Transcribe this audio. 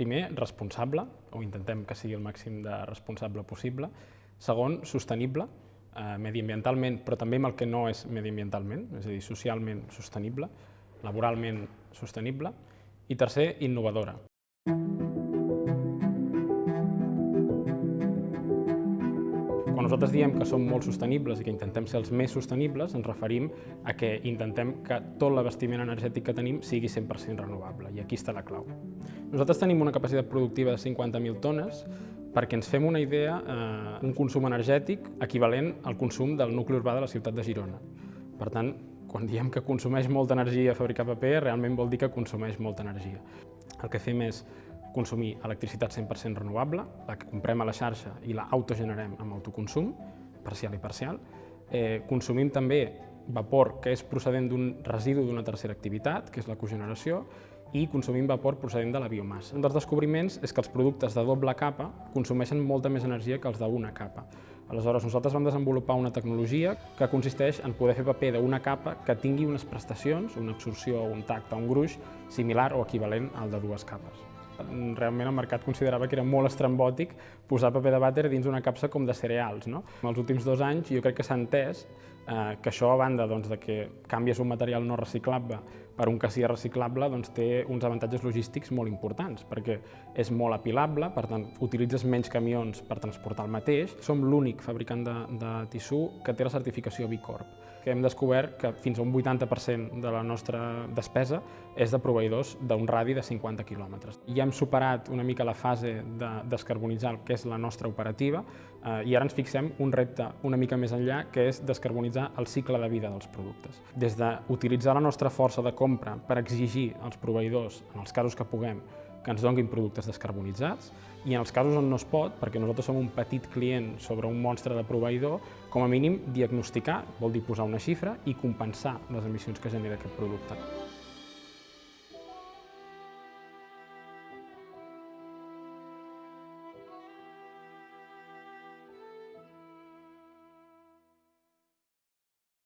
primer, responsable, o intentem que sigui el màxim de responsable possible. Segon, sostenible, eh, mediambientalment, però també amb el que no és mediambientalment, és a dir, socialment sostenible, laboralment sostenible. I tercer, innovadora. Quan nosaltres diem que som molt sostenibles i que intentem ser els més sostenibles, ens referim a que intentem que tot l'abastiment energètic que tenim sigui 100% renovable, i aquí està la clau. Nosaltres tenim una capacitat productiva de 50.000 tones, perquè ens fem una idea, eh, un consum energètic equivalent al consum del nucli urbà de la ciutat de Girona. Per tant, quan diem que consumeix molta energia fabricar paper, realment vol dir que consumeix molta energia. El que fem és consumir electricitat 100% renovable, la que comprem a la xarxa i la autogenerem amb autoconsum, parcial i parcial. Eh, consumim també vapor que és procedent d'un residu d'una tercera activitat, que és la cogeneració, i consumim vapor procedent de la biomassa. Un dels descobriments és que els productes de doble capa consumeixen molta més energia que els d'una capa. Aleshores, nosaltres vam desenvolupar una tecnologia que consisteix en poder fer paper d'una capa que tingui unes prestacions, una absorció, un tacte, un gruix, similar o equivalent al de dues capes realment el mercat considerava que era molt estrambòtic posar paper de vàter dins una capsa com de cereals. No? En els últims dos anys jo crec que s'ha entès eh, que això, a banda doncs, de que canvies un material no reciclable per un que sigui reciclable, doncs, té uns avantatges logístics molt importants, perquè és molt apilable, per tant, utilitzes menys camions per transportar el mateix. Som l'únic fabricant de, de tissú que té la certificació B Corp que hem descobert que fins a un 80% de la nostra despesa és de proveïdors d'un radi de 50 quilòmetres. Ja hem superat una mica la fase de descarbonitzar el que és la nostra operativa eh, i ara ens fixem un repte una mica més enllà, que és descarbonitzar el cicle de vida dels productes. Des d'utilitzar la nostra força de compra per exigir als proveïdors, en els casos que puguem, que ens donguin productes descarbonitzats i en els casos on no es pot, perquè nosaltres som un petit client sobre un monstre de proveïdor, com a mínim diagnosticar, vol dir posar una xifra i compensar les emissions que genera aquest producte.